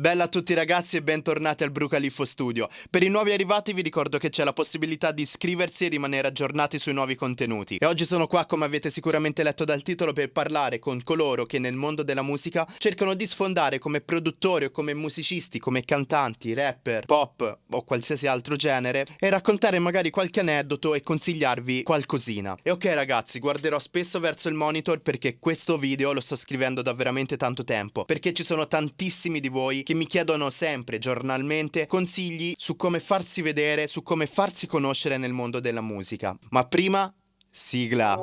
Bella a tutti ragazzi e bentornati al Brucaliffo Studio. Per i nuovi arrivati vi ricordo che c'è la possibilità di iscriversi e rimanere aggiornati sui nuovi contenuti. E oggi sono qua, come avete sicuramente letto dal titolo, per parlare con coloro che nel mondo della musica cercano di sfondare come produttori o come musicisti, come cantanti, rapper, pop o qualsiasi altro genere e raccontare magari qualche aneddoto e consigliarvi qualcosina. E ok ragazzi, guarderò spesso verso il monitor perché questo video lo sto scrivendo da veramente tanto tempo, perché ci sono tantissimi di voi che mi chiedono sempre, giornalmente, consigli su come farsi vedere, su come farsi conoscere nel mondo della musica. Ma prima, sigla.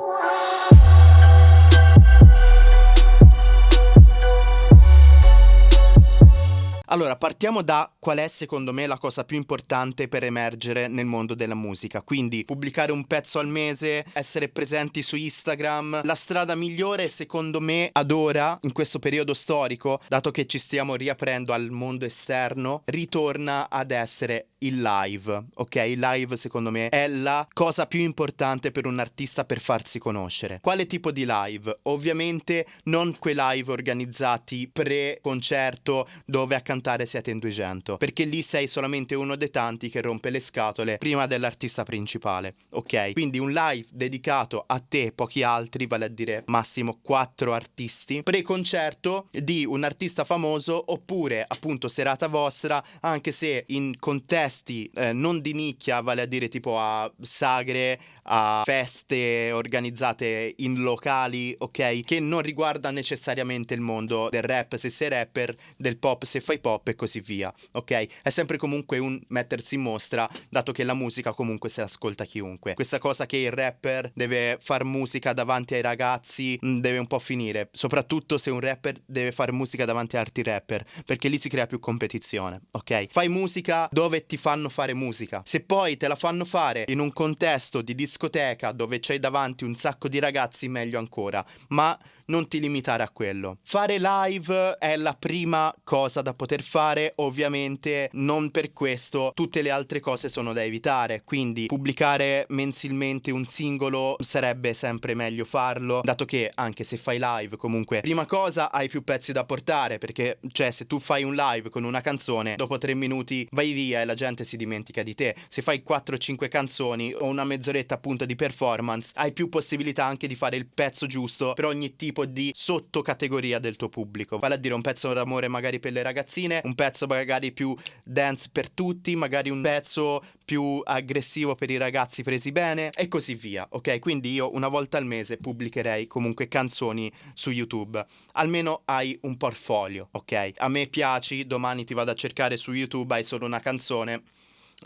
Allora, partiamo da qual è secondo me la cosa più importante per emergere nel mondo della musica. Quindi pubblicare un pezzo al mese, essere presenti su Instagram. La strada migliore secondo me ad ora, in questo periodo storico, dato che ci stiamo riaprendo al mondo esterno, ritorna ad essere il live, ok? Il live secondo me è la cosa più importante per un artista per farsi conoscere. Quale tipo di live? Ovviamente non quei live organizzati pre-concerto dove a cantare siete in 200, perché lì sei solamente uno dei tanti che rompe le scatole prima dell'artista principale, ok? Quindi un live dedicato a te, pochi altri, vale a dire massimo 4 artisti, pre-concerto di un artista famoso oppure appunto serata vostra, anche se in contesti eh, non di nicchia, vale a dire tipo a sagre, a feste organizzate in locali, ok? Che non riguarda necessariamente il mondo del rap se sei rapper, del pop se fai pop e così via, ok? È sempre comunque un mettersi in mostra, dato che la musica comunque se l'ascolta chiunque. Questa cosa che il rapper deve far musica davanti ai ragazzi mh, mm, deve un po' finire, soprattutto se un rapper deve fare musica davanti a altri rapper, perché lì si crea più competizione, ok? Fai musica dove ti fanno fare musica. Se poi te la fanno fare in un contesto di discoteca dove c'hai davanti un sacco di ragazzi, meglio ancora. Ma non ti limitare a quello. Fare live è la prima cosa da poter fare, ovviamente non per questo tutte le altre cose sono da evitare, quindi pubblicare mensilmente un singolo sarebbe sempre meglio farlo, dato che anche se fai live comunque prima cosa hai più pezzi da portare, perché cioè se tu fai un live con una canzone, dopo tre minuti vai via e la gente si dimentica di te. Se fai 4-5 canzoni o una mezz'oretta appunto di performance, hai più possibilità anche di fare il pezzo giusto per ogni tipo tipo di sottocategoria del tuo pubblico. Vale a dire un pezzo d'amore magari per le ragazzine, un pezzo magari più dance per tutti, magari un pezzo più aggressivo per i ragazzi presi bene e così via, ok? Quindi io una volta al mese pubblicherei comunque canzoni su YouTube. Almeno hai un portfolio, ok? A me piaci, domani ti vado a cercare su YouTube, hai solo una canzone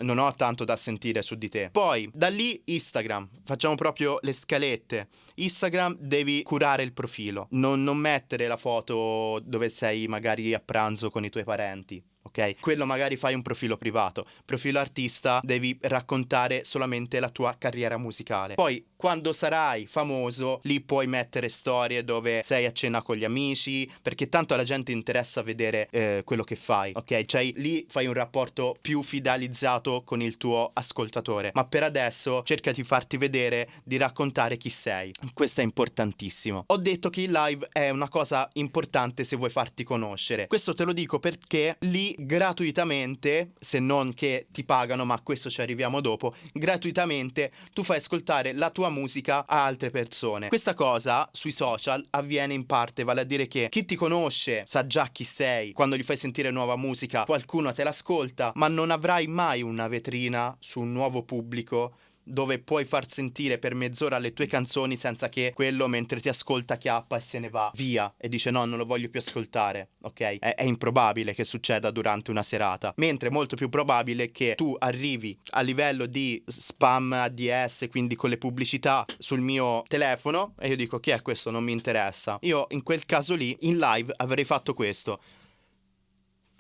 non ho tanto da sentire su di te. Poi, da lì Instagram, facciamo proprio le scalette. Instagram devi curare il profilo, non, non mettere la foto dove sei magari a pranzo con i tuoi parenti ok? Quello magari fai un profilo privato, profilo artista devi raccontare solamente la tua carriera musicale. Poi quando sarai famoso, lì puoi mettere storie dove sei a cena con gli amici, perché tanto alla gente interessa vedere eh, quello che fai, ok? Cioè lì fai un rapporto più fidelizzato con il tuo ascoltatore. Ma per adesso cerca di farti vedere, di raccontare chi sei. Questo è importantissimo. Ho detto che il live è una cosa importante se vuoi farti conoscere. Questo te lo dico perché lì gratuitamente, se non che ti pagano, ma a questo ci arriviamo dopo, gratuitamente tu fai ascoltare la tua musica a altre persone. Questa cosa sui social avviene in parte, vale a dire che chi ti conosce sa già chi sei, quando gli fai sentire nuova musica qualcuno te l'ascolta, ma non avrai mai una vetrina su un nuovo pubblico dove puoi far sentire per mezz'ora le tue canzoni senza che quello mentre ti ascolta chiappa e se ne va via e dice no non lo voglio più ascoltare ok? È, è improbabile che succeda durante una serata mentre è molto più probabile che tu arrivi a livello di spam ADS quindi con le pubblicità sul mio telefono e io dico chi è questo? Non mi interessa io in quel caso lì in live avrei fatto questo.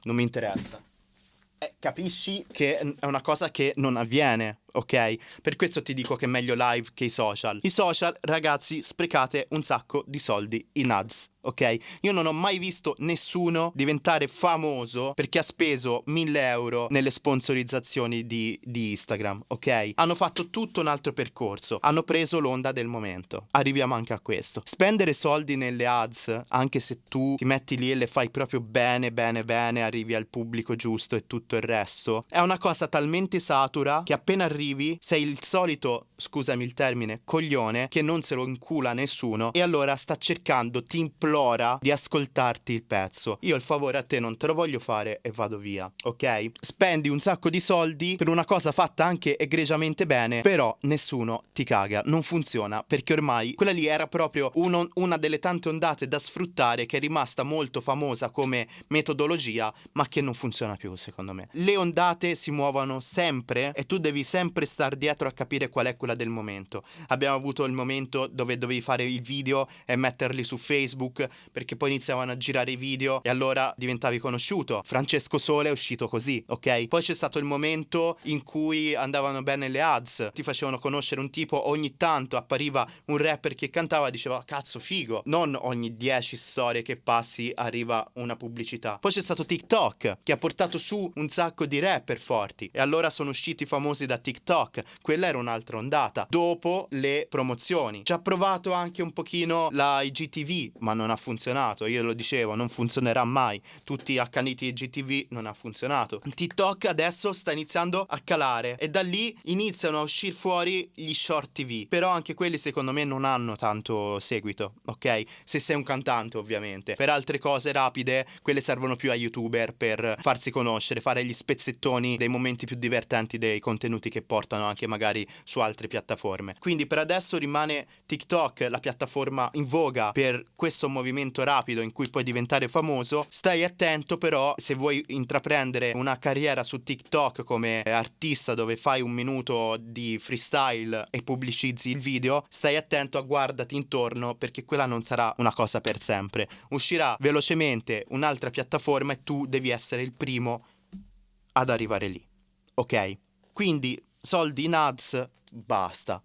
Non mi interessa. Capisci che è una cosa che non avviene ok? Per questo ti dico che è meglio live che i social. I social, ragazzi, sprecate un sacco di soldi in ads, ok? Io non ho mai visto nessuno diventare famoso perché ha speso 1000 euro nelle sponsorizzazioni di, di Instagram, ok? Hanno fatto tutto un altro percorso, hanno preso l'onda del momento. Arriviamo anche a questo. Spendere soldi nelle ads, anche se tu ti metti lì e le fai proprio bene, bene, bene, arrivi al pubblico giusto e tutto il resto, è una cosa talmente satura che appena arrivi arrivi sei il solito, scusami il termine, coglione che non se lo incula nessuno e allora sta cercando, ti implora di ascoltarti il pezzo. Io il favore a te non te lo voglio fare e vado via, ok? Spendi un sacco di soldi per una cosa fatta anche egregiamente bene, però nessuno ti caga, non funziona perché ormai quella lì era proprio uno, una delle tante ondate da sfruttare che è rimasta molto famosa come metodologia, ma che non funziona più secondo me. Le ondate si muovono sempre e tu devi sempre sempre star dietro a capire qual è quella del momento. Abbiamo avuto il momento dove dovevi fare i video e metterli su Facebook perché poi iniziavano a girare i video e allora diventavi conosciuto. Francesco Sole è uscito così, ok? Poi c'è stato il momento in cui andavano bene le ads, ti facevano conoscere un tipo, ogni tanto appariva un rapper che cantava e diceva cazzo figo, non ogni 10 storie che passi arriva una pubblicità. Poi c'è stato TikTok che ha portato su un sacco di rapper forti e allora sono usciti famosi da TikTok TikTok, quella era un'altra ondata. Dopo le promozioni. Ci ha provato anche un pochino la IGTV, ma non ha funzionato. Io lo dicevo, non funzionerà mai. Tutti accaniti IGTV non ha funzionato. TikTok adesso sta iniziando a calare e da lì iniziano a uscire fuori gli short TV. Però anche quelli secondo me non hanno tanto seguito, ok? Se sei un cantante ovviamente. Per altre cose rapide, quelle servono più a youtuber per farsi conoscere, fare gli spezzettoni dei momenti più divertenti dei contenuti che portano anche magari su altre piattaforme. Quindi per adesso rimane TikTok la piattaforma in voga per questo movimento rapido in cui puoi diventare famoso. Stai attento però se vuoi intraprendere una carriera su TikTok come artista dove fai un minuto di freestyle e pubblicizzi il video, stai attento a guardati intorno perché quella non sarà una cosa per sempre. Uscirà velocemente un'altra piattaforma e tu devi essere il primo ad arrivare lì. Ok? Quindi soldi in ads, basta.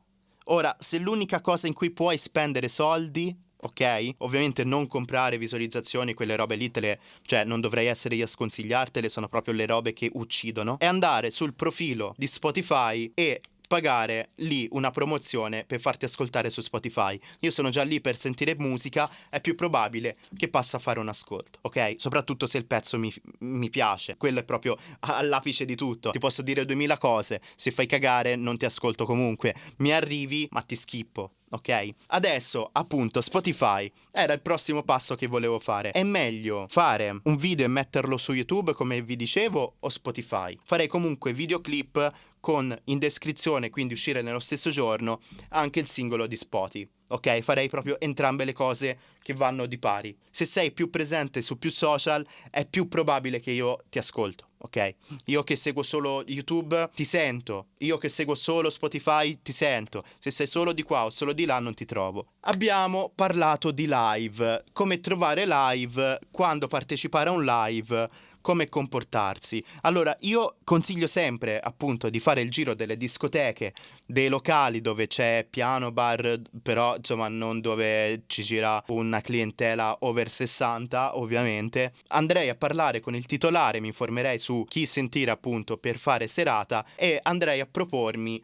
Ora, se l'unica cosa in cui puoi spendere soldi, ok? Ovviamente non comprare visualizzazioni, quelle robe lì te le, cioè non dovrei essere io a sconsigliartele, sono proprio le robe che uccidono. È andare sul profilo di Spotify e pagare lì una promozione per farti ascoltare su Spotify. Io sono già lì per sentire musica, è più probabile che passa a fare un ascolto, ok? Soprattutto se il pezzo mi, mi piace, quello è proprio all'apice di tutto. Ti posso dire duemila cose, se fai cagare non ti ascolto comunque, mi arrivi ma ti schippo. Ok? Adesso, appunto, Spotify era il prossimo passo che volevo fare. È meglio fare un video e metterlo su YouTube, come vi dicevo, o Spotify? Farei comunque videoclip con in descrizione, quindi uscire nello stesso giorno, anche il singolo di Spotify. Ok, farei proprio entrambe le cose che vanno di pari. Se sei più presente su più social, è più probabile che io ti ascolto. Ok, io che seguo solo YouTube ti sento, io che seguo solo Spotify ti sento. Se sei solo di qua o solo di là non ti trovo. Abbiamo parlato di live, come trovare live, quando partecipare a un live come comportarsi. Allora, io consiglio sempre, appunto, di fare il giro delle discoteche, dei locali dove c'è piano, bar, però insomma non dove ci gira una clientela over 60, ovviamente. Andrei a parlare con il titolare, mi informerei su chi sentire appunto per fare serata e andrei a propormi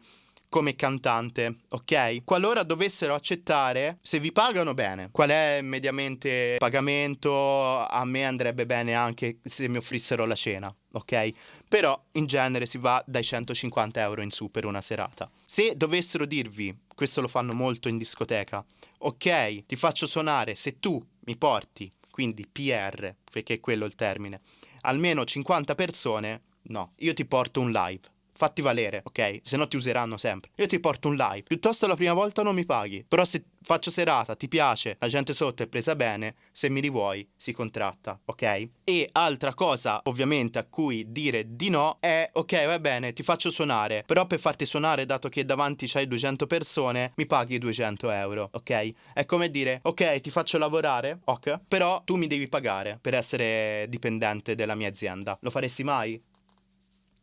come cantante, ok? Qualora dovessero accettare, se vi pagano bene, qual è mediamente il pagamento? A me andrebbe bene anche se mi offrissero la cena, ok? Però in genere si va dai 150 euro in su per una serata. Se dovessero dirvi, questo lo fanno molto in discoteca, ok, ti faccio suonare se tu mi porti, quindi PR, perché è quello il termine, almeno 50 persone, no, io ti porto un live fatti valere, ok? Se no ti useranno sempre. Io ti porto un live. Piuttosto la prima volta non mi paghi. Però se faccio serata, ti piace, la gente sotto è presa bene, se mi rivuoi si contratta, ok? E altra cosa, ovviamente, a cui dire di no è ok, va bene, ti faccio suonare, però per farti suonare, dato che davanti c'hai 200 persone, mi paghi 200 euro, ok? È come dire, ok, ti faccio lavorare, ok, però tu mi devi pagare per essere dipendente della mia azienda. Lo faresti mai?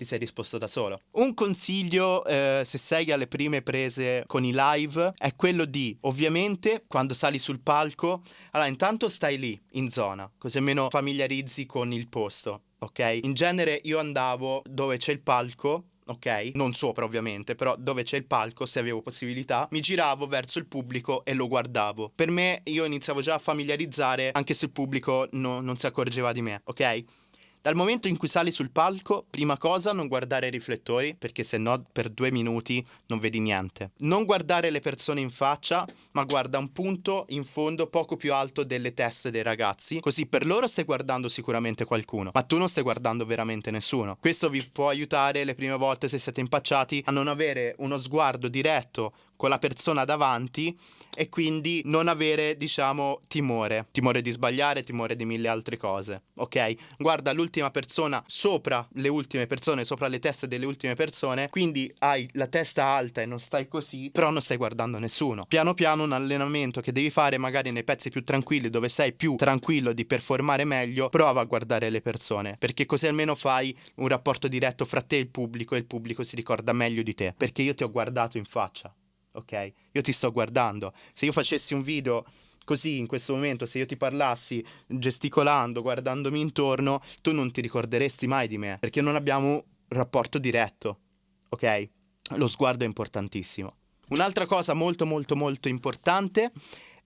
Ti sei risposto da solo. Un consiglio, eh, se sei alle prime prese con i live, è quello di, ovviamente, quando sali sul palco, allora intanto stai lì, in zona, così almeno familiarizzi con il posto, ok? In genere io andavo dove c'è il palco ok? Non sopra ovviamente, però dove c'è il palco, se avevo possibilità, mi giravo verso il pubblico e lo guardavo. Per me io iniziavo già a familiarizzare anche se il pubblico no, non si accorgeva di me, ok? Dal momento in cui sali sul palco, prima cosa non guardare i riflettori, perché se no per due minuti non vedi niente. Non guardare le persone in faccia, ma guarda un punto in fondo poco più alto delle teste dei ragazzi, così per loro stai guardando sicuramente qualcuno, ma tu non stai guardando veramente nessuno. Questo vi può aiutare le prime volte se siete impacciati a non avere uno sguardo diretto con la persona davanti e quindi non avere, diciamo, timore, timore di sbagliare, timore di mille altre cose, ok? Guarda l'ultima persona sopra le ultime persone, sopra le teste delle ultime persone, quindi hai la testa alta e non stai così, però non stai guardando nessuno. Piano piano un allenamento che devi fare magari nei pezzi più tranquilli, dove sei più tranquillo di performare meglio, prova a guardare le persone, perché così almeno fai un rapporto diretto fra te e il pubblico e il pubblico si ricorda meglio di te, perché io ti ho guardato in faccia ok? Io ti sto guardando. Se io facessi un video così in questo momento, se io ti parlassi gesticolando, guardandomi intorno, tu non ti ricorderesti mai di me, perché non abbiamo un rapporto diretto, ok? Lo sguardo è importantissimo. Un'altra cosa molto molto molto importante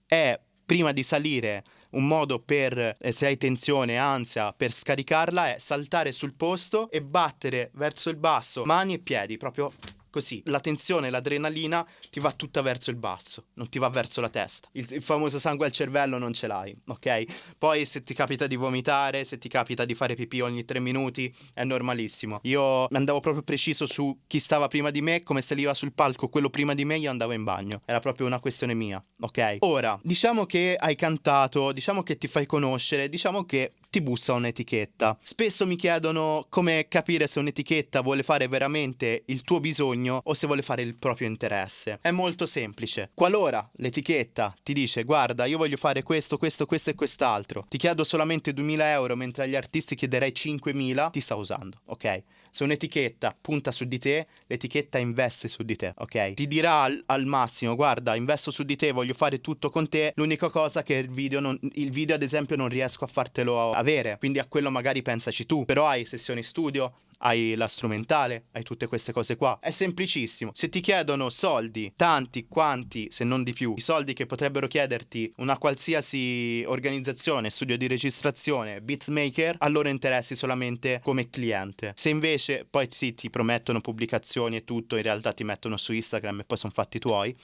è prima di salire un modo per, eh, se hai tensione, ansia, per scaricarla è saltare sul posto e battere verso il basso mani e piedi, proprio Così la tensione, l'adrenalina ti va tutta verso il basso, non ti va verso la testa. Il, il, famoso sangue al cervello non ce l'hai, ok? Poi se ti capita di vomitare, se ti capita di fare pipì ogni tre minuti, è normalissimo. Io andavo proprio preciso su chi stava prima di me, come saliva sul palco quello prima di me, io andavo in bagno. Era proprio una questione mia, ok? Ora, diciamo che hai cantato, diciamo che ti fai conoscere, diciamo che ti bussa un'etichetta. Spesso mi chiedono come capire se un'etichetta vuole fare veramente il tuo bisogno o se vuole fare il proprio interesse. È molto semplice. Qualora l'etichetta ti dice guarda io voglio fare questo, questo, questo e quest'altro, ti chiedo solamente 2000 euro mentre agli artisti chiederei 5000, ti sta usando, ok? Se un'etichetta punta su di te, l'etichetta investe su di te, ok? Ti dirà al, al, massimo, guarda, investo su di te, voglio fare tutto con te. L'unica cosa che il video, non, il video ad esempio non riesco a fartelo avere, quindi a quello magari pensaci tu. Però hai sessioni studio, hai la strumentale, hai tutte queste cose qua. È semplicissimo. Se ti chiedono soldi, tanti quanti, se non di più, i soldi che potrebbero chiederti una qualsiasi organizzazione, studio di registrazione, beatmaker, a loro interessi solamente come cliente. Se invece poi sì, ti promettono pubblicazioni e tutto, in realtà ti mettono su Instagram e poi sono fatti tuoi.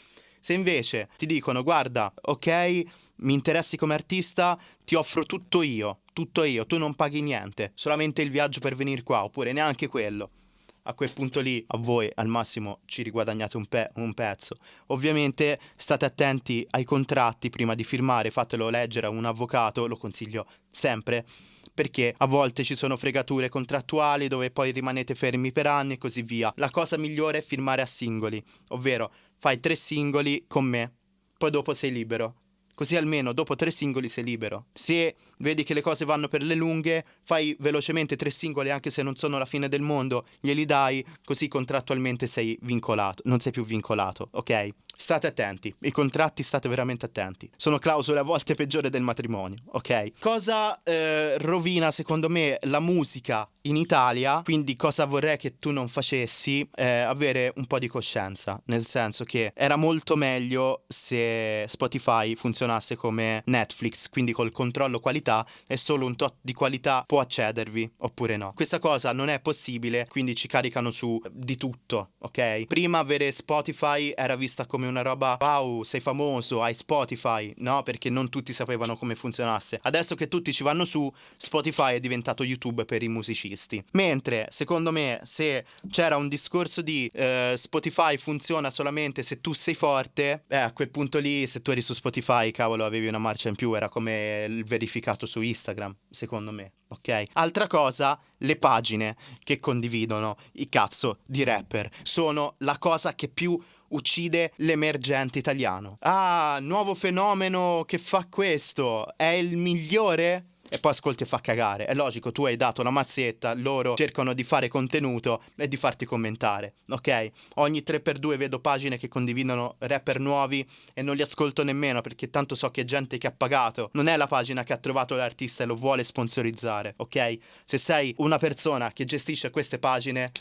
Se invece ti dicono guarda, ok, mi interessi come artista, ti offro tutto io, tutto io, tu non paghi niente, solamente il viaggio per venire qua, oppure neanche quello. A quel punto lì a voi al massimo ci riguadagnate un, pe- un pezzo. Ovviamente state attenti ai contratti prima di firmare, fatelo leggere a un avvocato, lo consiglio sempre perché a volte ci sono fregature contrattuali dove poi rimanete fermi per anni e così via. La cosa migliore è firmare a singoli, ovvero fai tre singoli con me, poi dopo sei libero. Così almeno dopo tre singoli sei libero. Se vedi che le cose vanno per le lunghe, fai velocemente tre singoli anche se non sono la fine del mondo, glieli dai, così contrattualmente sei vincolato, non sei più vincolato, ok? State attenti, i contratti state veramente attenti. Sono clausole a volte peggiori del matrimonio, ok? Cosa eh, rovina secondo me la musica in Italia, quindi cosa vorrei che tu non facessi, eh, avere un po' di coscienza, nel senso che era molto meglio se Spotify funzionasse come Netflix, quindi col controllo qualità e solo un tot di qualità può accedervi oppure no. Questa cosa non è possibile, quindi ci caricano su di tutto, ok? Prima avere Spotify era vista come una roba wow, sei famoso, hai Spotify, no? Perché non tutti sapevano come funzionasse. Adesso che tutti ci vanno su, Spotify è diventato YouTube per i musicisti. Mentre, secondo me, se c'era un discorso di eh, Spotify funziona solamente se tu sei forte, eh, a quel punto lì, se tu eri su Spotify, cavolo, avevi una marcia in più, era come il verificato su Instagram, secondo me. Ok? Altra cosa, le pagine che condividono i cazzo di rapper sono la cosa che più uccide l'emergente italiano. Ah, nuovo fenomeno che fa questo, è il migliore? E poi ascolti e fa cagare. È logico, tu hai dato la mazzetta, loro cercano di fare contenuto e di farti commentare, ok? Ogni 3x2 vedo pagine che condividono rapper nuovi e non li ascolto nemmeno perché tanto so che è gente che ha pagato. Non è la pagina che ha trovato l'artista e lo vuole sponsorizzare, ok? Se sei una persona che gestisce queste pagine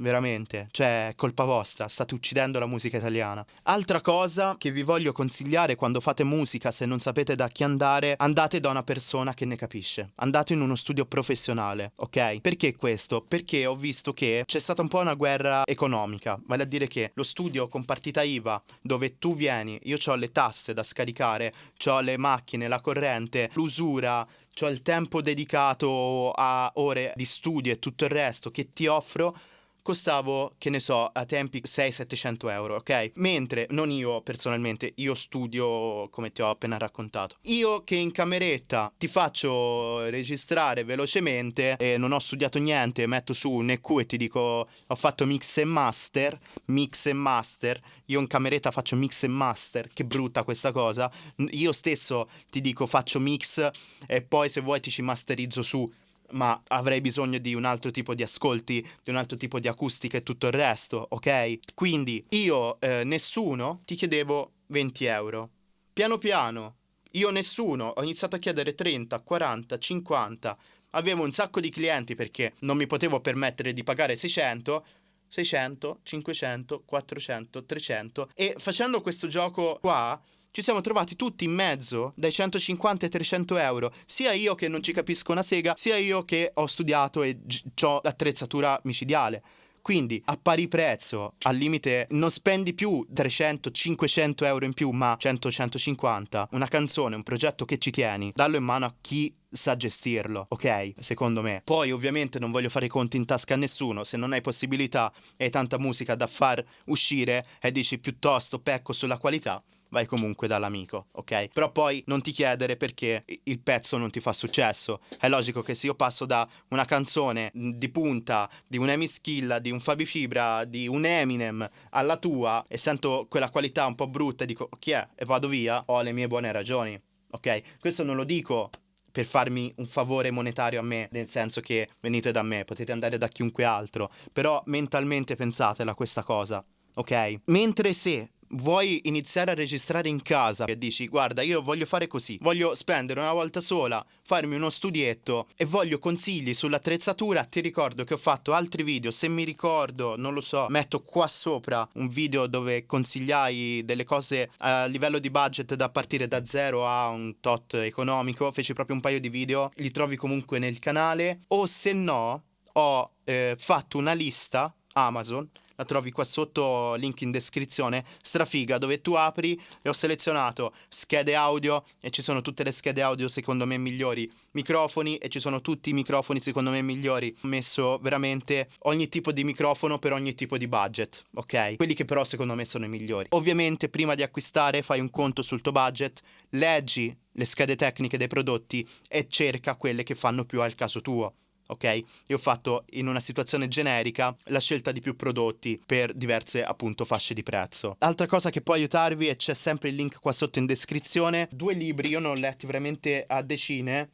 veramente, cioè è colpa vostra, state uccidendo la musica italiana. Altra cosa che vi voglio consigliare quando fate musica, se non sapete da chi andare, andate da una persona che ne capisce. Andate in uno studio professionale, ok? Perché questo? Perché ho visto che c'è stata un po' una guerra economica, vale a dire che lo studio con partita IVA, dove tu vieni, io ho le tasse da scaricare, ho le macchine, la corrente, l'usura, ho il tempo dedicato a ore di studio e tutto il resto che ti offro costavo, che ne so, a tempi 600-700 euro, ok? Mentre non io personalmente, io studio come ti ho appena raccontato. Io che in cameretta ti faccio registrare velocemente e non ho studiato niente, metto su un EQ e ti dico ho fatto mix e master, mix e master, io in cameretta faccio mix e master, che brutta questa cosa. Io stesso ti dico faccio mix e poi se vuoi ti ci masterizzo su ma avrei bisogno di un altro tipo di ascolti, di un altro tipo di acustica e tutto il resto, ok? Quindi io, eh, nessuno, ti chiedevo 20 euro. Piano piano, io nessuno, ho iniziato a chiedere 30, 40, 50. Avevo un sacco di clienti perché non mi potevo permettere di pagare 600. 600, 500, 400, 300 e facendo questo gioco qua ci siamo trovati tutti in mezzo dai 150 ai 300 euro, sia io che non ci capisco una sega, sia io che ho studiato e ho l'attrezzatura micidiale. Quindi a pari prezzo, al limite, non spendi più 300-500 euro in più, ma 100-150. Una canzone, un progetto che ci tieni, dallo in mano a chi sa gestirlo, ok? Secondo me. Poi ovviamente non voglio fare i conti in tasca a nessuno, se non hai possibilità e hai tanta musica da far uscire e dici piuttosto pecco sulla qualità, vai comunque dall'amico, ok? Però poi non ti chiedere perché il pezzo non ti fa successo. È logico che se io passo da una canzone di punta di un Amy Schilla, di un Fabi Fibra, di un Eminem alla tua e sento quella qualità un po' brutta e dico chi è e vado via, ho le mie buone ragioni, ok? Questo non lo dico per farmi un favore monetario a me, nel senso che venite da me, potete andare da chiunque altro, però mentalmente pensatela questa cosa, ok? Mentre se vuoi iniziare a registrare in casa e dici guarda io voglio fare così, voglio spendere una volta sola, farmi uno studietto e voglio consigli sull'attrezzatura, ti ricordo che ho fatto altri video, se mi ricordo, non lo so, metto qua sopra un video dove consigliai delle cose a livello di budget da partire da zero a un tot economico, feci proprio un paio di video, li trovi comunque nel canale o se no ho eh, fatto una lista Amazon la trovi qua sotto, link in descrizione, strafiga, dove tu apri e ho selezionato schede audio e ci sono tutte le schede audio secondo me migliori, microfoni e ci sono tutti i microfoni secondo me migliori. Ho messo veramente ogni tipo di microfono per ogni tipo di budget, ok? Quelli che però secondo me sono i migliori. Ovviamente prima di acquistare fai un conto sul tuo budget, leggi le schede tecniche dei prodotti e cerca quelle che fanno più al caso tuo ok? Io ho fatto in una situazione generica la scelta di più prodotti per diverse appunto fasce di prezzo. Altra cosa che può aiutarvi e c'è sempre il link qua sotto in descrizione, due libri, io ne ho letti veramente a decine,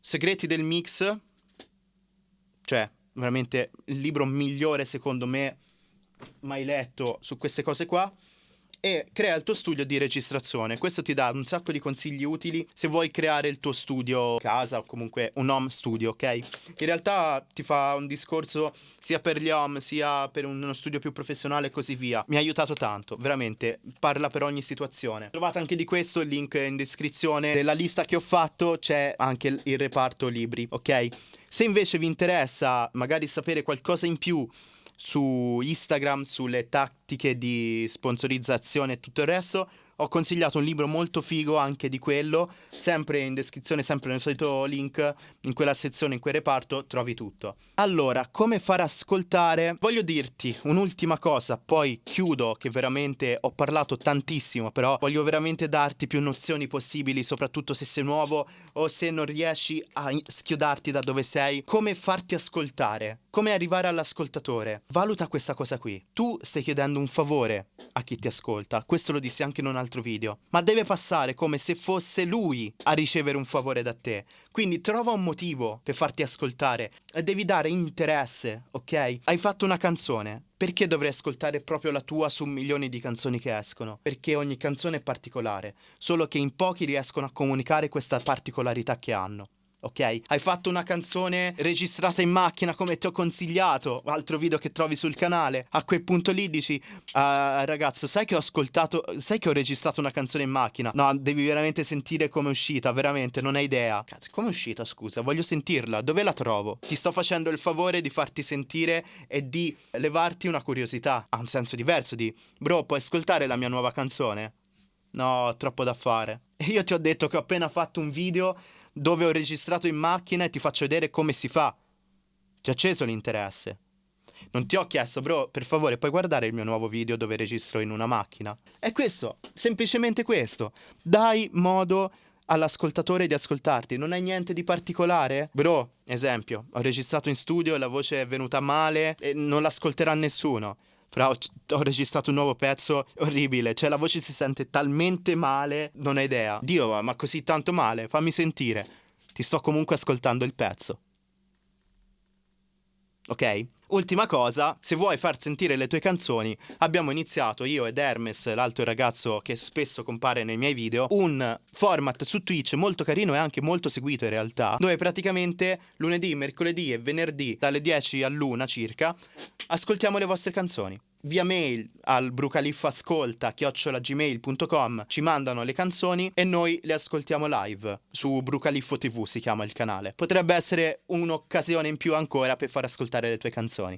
Segreti del mix, cioè veramente il libro migliore secondo me mai letto su queste cose qua e crea il tuo studio di registrazione. Questo ti dà un sacco di consigli utili se vuoi creare il tuo studio casa o comunque un home studio, ok? In realtà ti fa un discorso sia per gli home sia per uno studio più professionale e così via. Mi ha aiutato tanto, veramente, parla per ogni situazione. Trovate anche di questo il link in descrizione. Nella lista che ho fatto c'è anche il reparto libri, ok? Se invece vi interessa magari sapere qualcosa in più su Instagram, sulle tattiche di sponsorizzazione e tutto il resto. Ho consigliato un libro molto figo anche di quello, sempre in descrizione, sempre nel solito link, in quella sezione, in quel reparto, trovi tutto. Allora, come far ascoltare? Voglio dirti un'ultima cosa, poi chiudo che veramente ho parlato tantissimo, però voglio veramente darti più nozioni possibili, soprattutto se sei nuovo o se non riesci a schiodarti da dove sei, come farti ascoltare come arrivare all'ascoltatore. Valuta questa cosa qui. Tu stai chiedendo un favore a chi ti ascolta, questo lo dissi anche in un altro video, ma deve passare come se fosse lui a ricevere un favore da te. Quindi trova un motivo per farti ascoltare e devi dare interesse, ok? Hai fatto una canzone, perché dovrei ascoltare proprio la tua su milioni di canzoni che escono? Perché ogni canzone è particolare, solo che in pochi riescono a comunicare questa particolarità che hanno ok? Hai fatto una canzone registrata in macchina come ti ho consigliato, altro video che trovi sul canale. A quel punto lì dici, uh, ragazzo, sai che ho ascoltato, sai che ho registrato una canzone in macchina? No, devi veramente sentire come è uscita, veramente, non hai idea. Cazzo, come è uscita, scusa? Voglio sentirla, dove la trovo? Ti sto facendo il favore di farti sentire e di levarti una curiosità. Ha un senso diverso di, bro, puoi ascoltare la mia nuova canzone? No, troppo da fare. Io ti ho detto che ho appena fatto un video dove ho registrato in macchina e ti faccio vedere come si fa. Ti ho acceso l'interesse. Non ti ho chiesto, bro, per favore, puoi guardare il mio nuovo video dove registro in una macchina? È questo, semplicemente questo. Dai modo all'ascoltatore di ascoltarti, non hai niente di particolare? Bro, esempio, ho registrato in studio e la voce è venuta male e non l'ascolterà nessuno. Fra, ho, ho, registrato un nuovo pezzo orribile, cioè la voce si sente talmente male, non hai idea. Dio, ma così tanto male, fammi sentire. Ti sto comunque ascoltando il pezzo. Ok? Ultima cosa, se vuoi far sentire le tue canzoni, abbiamo iniziato io ed Hermes, l'altro ragazzo che spesso compare nei miei video, un format su Twitch molto carino e anche molto seguito in realtà, dove praticamente lunedì, mercoledì e venerdì dalle 10 all'una circa ascoltiamo le vostre canzoni via mail al brucaliffascolta chiocciolagmail.com ci mandano le canzoni e noi le ascoltiamo live su Brucaliffo TV si chiama il canale. Potrebbe essere un'occasione in più ancora per far ascoltare le tue canzoni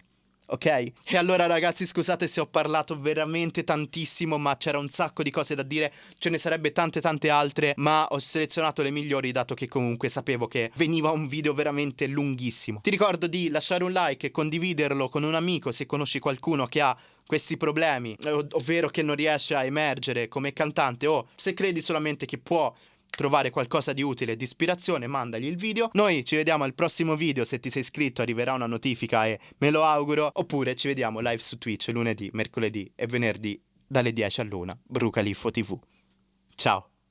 ok? E allora ragazzi scusate se ho parlato veramente tantissimo ma c'era un sacco di cose da dire, ce ne sarebbe tante tante altre ma ho selezionato le migliori dato che comunque sapevo che veniva un video veramente lunghissimo. Ti ricordo di lasciare un like e condividerlo con un amico se conosci qualcuno che ha questi problemi, ovvero che non riesce a emergere come cantante o se credi solamente che può trovare qualcosa di utile e di ispirazione, mandagli il video. Noi ci vediamo al prossimo video, se ti sei iscritto arriverà una notifica e me lo auguro, oppure ci vediamo live su Twitch lunedì, mercoledì e venerdì dalle 10 all'una. Brucaliffo TV. Ciao!